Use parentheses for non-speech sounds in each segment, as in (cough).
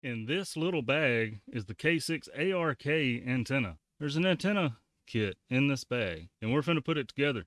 In this little bag is the K6 ARK antenna. There's an antenna kit in this bag, and we're going to put it together.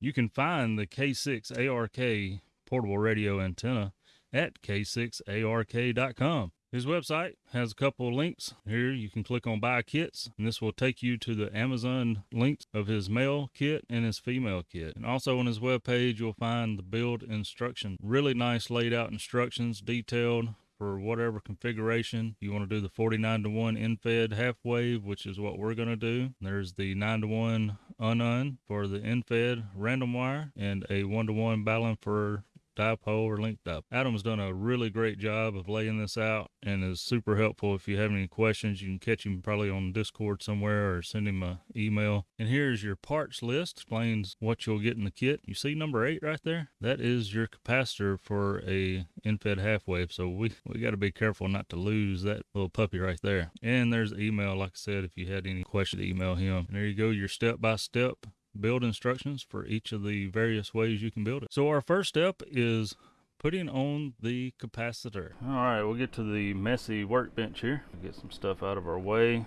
You can find the K6 ARK portable radio antenna at k6ark.com. His website has a couple of links. Here you can click on buy kits, and this will take you to the Amazon links of his male kit and his female kit. And also on his webpage, you'll find the build instruction. Really nice laid out instructions, detailed for whatever configuration. You want to do the 49 to 1 end-fed half wave which is what we're going to do. There's the 9 to 1 unun for the end-fed random wire and a 1 to 1 balun for dipole or linked up. Adam's done a really great job of laying this out and is super helpful. If you have any questions, you can catch him probably on Discord somewhere or send him an email. And here's your parts list, explains what you'll get in the kit. You see number eight right there? That is your capacitor for a end-fed half wave. So we, we got to be careful not to lose that little puppy right there. And there's email, like I said, if you had any questions, email him. And there you go, your step by step build instructions for each of the various ways you can build it. So our first step is putting on the capacitor. All right, we'll get to the messy workbench here. Get some stuff out of our way.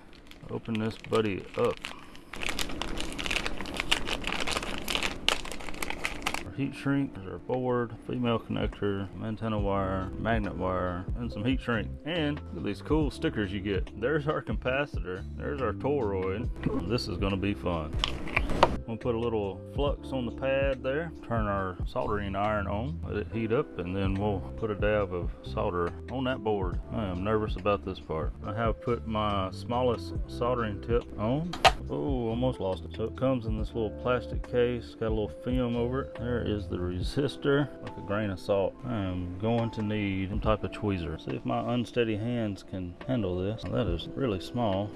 Open this buddy up. Our heat shrink, there's our board, female connector, antenna wire, magnet wire, and some heat shrink. And look at these cool stickers you get. There's our capacitor, there's our toroid. This is gonna be fun. We'll put a little flux on the pad there, turn our soldering iron on, let it heat up, and then we'll put a dab of solder on that board. I am nervous about this part. I have put my smallest soldering tip on. Oh, almost lost it. So it comes in this little plastic case, got a little film over it. There is the resistor, like a grain of salt. I am going to need some type of tweezer. See if my unsteady hands can handle this. That is really small.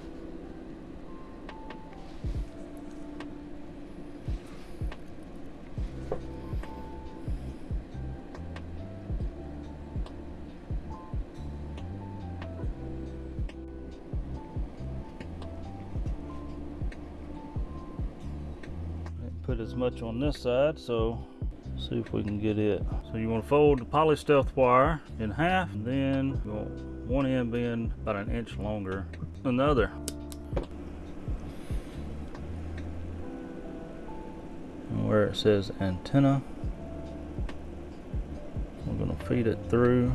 Much on this side so see if we can get it. So you want to fold the poly stealth wire in half and then you want one end being about an inch longer than the other. And where it says antenna we're going to feed it through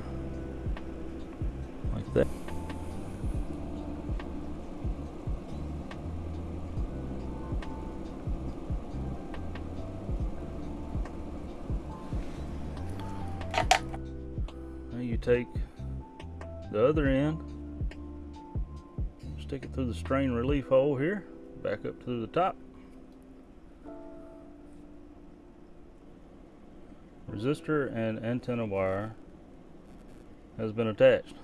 take the other end, stick it through the strain relief hole here, back up to the top. Resistor and antenna wire has been attached.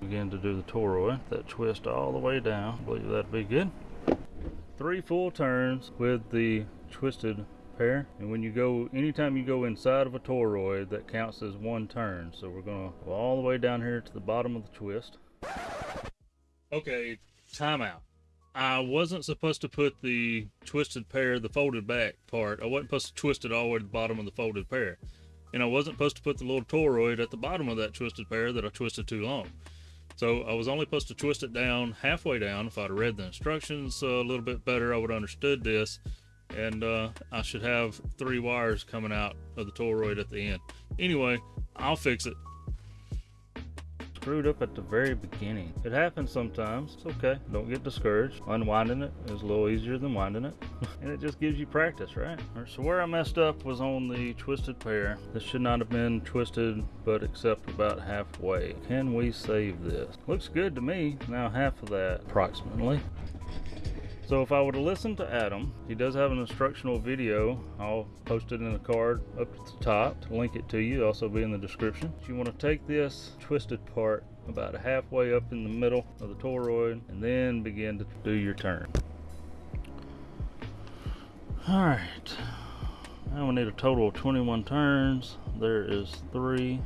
Begin to do the toroid, eh? that twist all the way down. I believe that'd be good. Three full turns with the twisted pair. And when you go, anytime you go inside of a toroid, that counts as one turn. So we're gonna go all the way down here to the bottom of the twist. Okay, timeout. I wasn't supposed to put the twisted pair, the folded back part, I wasn't supposed to twist it all the way to the bottom of the folded pair. And I wasn't supposed to put the little toroid at the bottom of that twisted pair that I twisted too long. So I was only supposed to twist it down halfway down. If I'd read the instructions a little bit better, I would have understood this and uh, I should have three wires coming out of the toroid at the end. Anyway, I'll fix it. Screwed up at the very beginning. It happens sometimes. It's okay. Don't get discouraged. Unwinding it is a little easier than winding it. (laughs) and it just gives you practice, right? So where I messed up was on the twisted pair. This should not have been twisted, but except about halfway. Can we save this? Looks good to me. Now half of that, approximately. So if I were to listen to Adam, he does have an instructional video. I'll post it in a card up at the top to link it to you. also be in the description. You want to take this twisted part about halfway up in the middle of the toroid and then begin to do your turn. All right, now we need a total of 21 turns. There is three.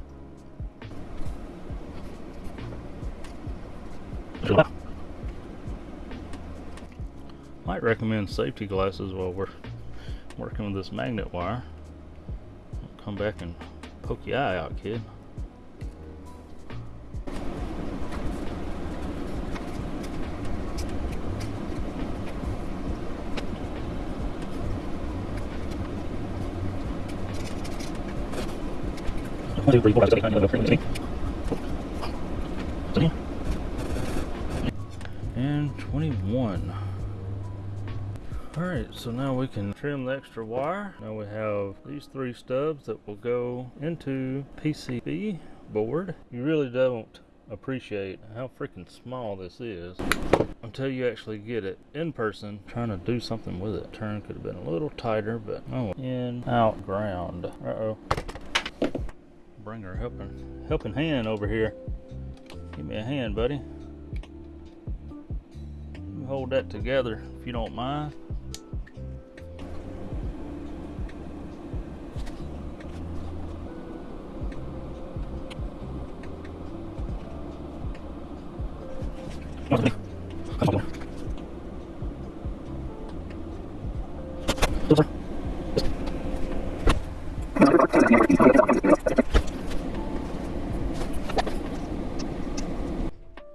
might recommend safety glasses while we're working with this magnet wire. Don't come back and poke your eye out, kid. And 21. Alright, so now we can trim the extra wire. Now we have these three stubs that will go into PCB board. You really don't appreciate how freaking small this is until you actually get it in person trying to do something with it. Turn could have been a little tighter, but oh, in, out, ground. Uh-oh. Bring her helping, helping hand over here. Give me a hand, buddy. Hold that together if you don't mind.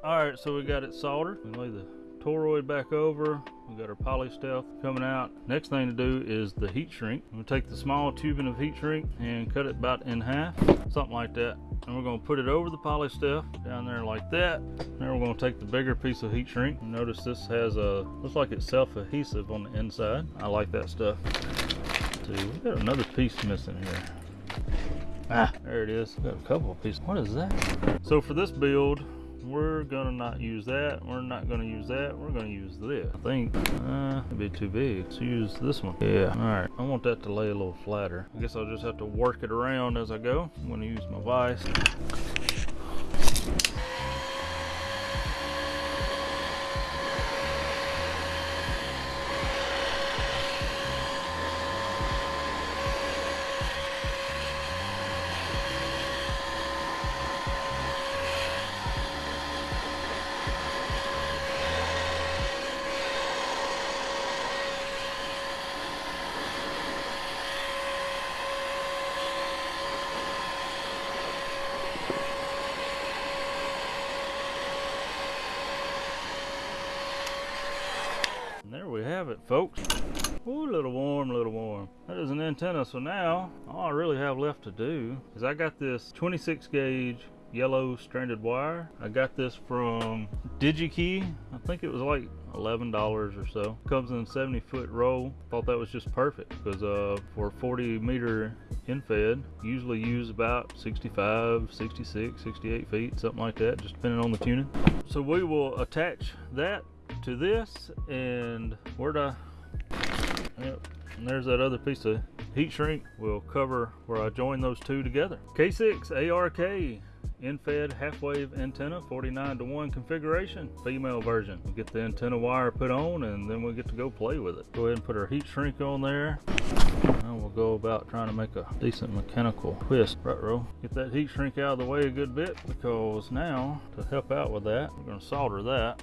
Alright, so we got it soldered. We lay the toroid back over. We got our poly stuff coming out. Next thing to do is the heat shrink. We'll take the small tubing of heat shrink and cut it about in half, something like that. And we're gonna put it over the poly stuff down there like that. Now we're gonna take the bigger piece of heat shrink. Notice this has a, looks like it's self-adhesive on the inside. I like that stuff. see, we got another piece missing here. Ah, there it is. Got a couple of pieces. What is that? So for this build, we're gonna not use that we're not gonna use that we're gonna use this. I think uh it'd be too big let's use this one. Yeah all right. I want that to lay a little flatter. I guess i'll just have to work it around as i go. I'm gonna use my vise have it, folks. Ooh, a little warm, a little warm. That is an antenna. So now, all I really have left to do is I got this 26 gauge yellow stranded wire. I got this from DigiKey. I think it was like $11 or so. Comes in 70 foot roll. Thought that was just perfect because uh, for 40 meter end-fed, usually use about 65, 66, 68 feet, something like that, just depending on the tuning. So we will attach that to this and where to yep, and there's that other piece of heat shrink will cover where I join those two together. K6 ARK end-fed half-wave antenna 49 to 1 configuration female version. We get the antenna wire put on and then we get to go play with it. Go ahead and put our heat shrink on there. And we'll go about trying to make a decent mechanical twist. Right row get that heat shrink out of the way a good bit because now to help out with that we're going to solder that.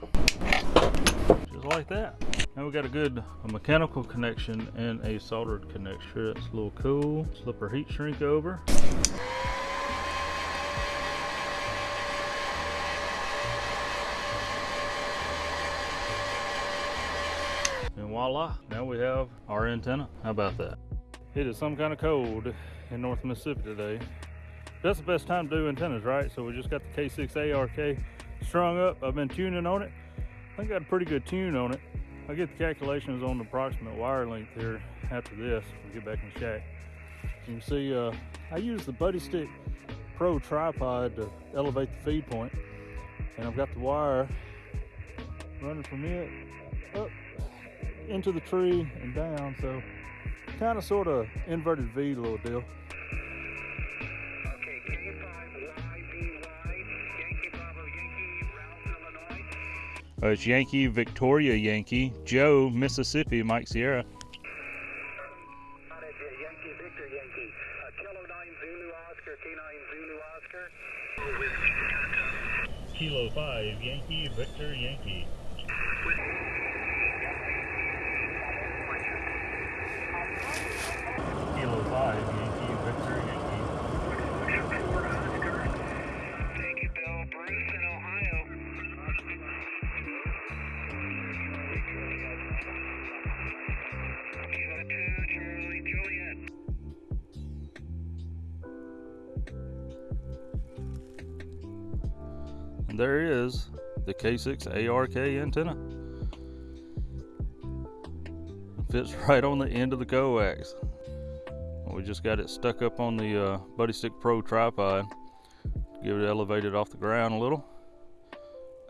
Just like that. Now we got a good a mechanical connection and a soldered connection. That's a little cool. Slip our heat shrink over voila, now we have our antenna. How about that? It is some kind of cold in North Mississippi today. That's the best time to do antennas, right? So we just got the K6 ARK strung up. I've been tuning on it. I think I got a pretty good tune on it. I'll get the calculations on the approximate wire length here after this. We'll get back in the shack. You can see uh, I use the Buddy Stick Pro tripod to elevate the feed point. And I've got the wire running from it up into the tree and down. So kind of sort of inverted V little deal. Uh, it's Yankee, Victoria Yankee, Joe, Mississippi, Mike Sierra. Yankee, Victor Yankee, Kilo 9 Zulu Oscar, K9 Zulu Oscar. Kilo 5, Yankee, Victor Yankee. There is the K6 ARK antenna. Fits right on the end of the coax. We just got it stuck up on the uh, Buddy Stick Pro tripod. Give it elevated off the ground a little.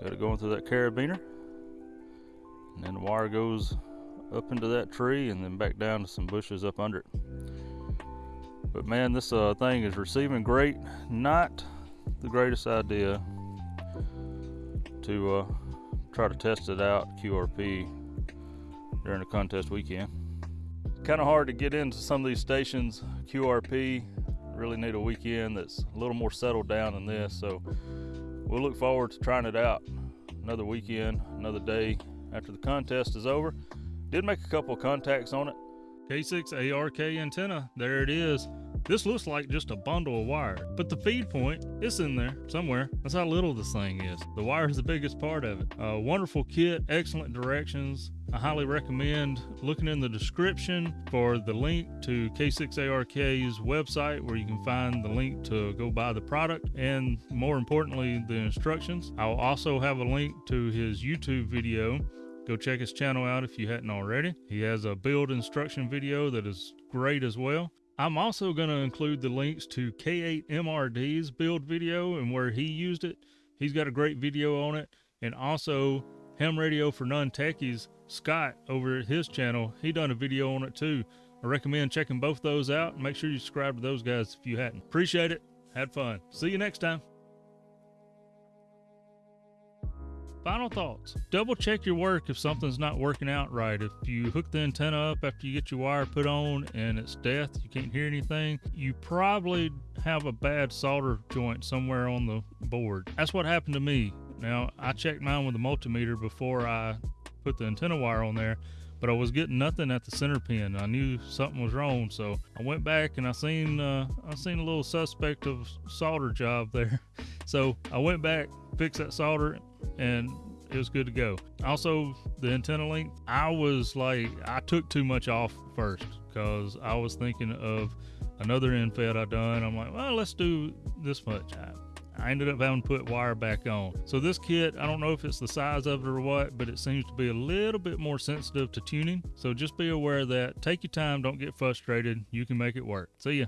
Got it going through that carabiner. And then the wire goes up into that tree and then back down to some bushes up under it. But man, this uh, thing is receiving great. Not the greatest idea to uh, try to test it out QRP during the contest weekend. Kind of hard to get into some of these stations QRP. Really need a weekend that's a little more settled down than this. So we'll look forward to trying it out another weekend, another day after the contest is over. Did make a couple contacts on it. K6 ARK antenna, there it is. This looks like just a bundle of wire, but the feed point is in there somewhere. That's how little this thing is. The wire is the biggest part of it. A wonderful kit, excellent directions. I highly recommend looking in the description for the link to K6ARK's website where you can find the link to go buy the product and more importantly, the instructions. I'll also have a link to his YouTube video Go check his channel out if you hadn't already. He has a build instruction video that is great as well. I'm also going to include the links to K8MRD's build video and where he used it. He's got a great video on it. And also Ham Radio for Non-Techies, Scott over at his channel, he done a video on it too. I recommend checking both those out and make sure you subscribe to those guys if you hadn't. Appreciate it. Had fun. See you next time. Final thoughts. Double check your work if something's not working out right. If you hook the antenna up after you get your wire put on and it's death, you can't hear anything, you probably have a bad solder joint somewhere on the board. That's what happened to me. Now, I checked mine with a multimeter before I put the antenna wire on there, but I was getting nothing at the center pin. I knew something was wrong, so I went back and I seen uh, I seen a little suspect of solder job there. (laughs) So I went back, fixed that solder, and it was good to go. Also, the antenna length, I was like, I took too much off first because I was thinking of another end fed I done. I'm like, well, let's do this much. I, I ended up having to put wire back on. So this kit, I don't know if it's the size of it or what, but it seems to be a little bit more sensitive to tuning. So just be aware of that. Take your time, don't get frustrated. You can make it work. See ya.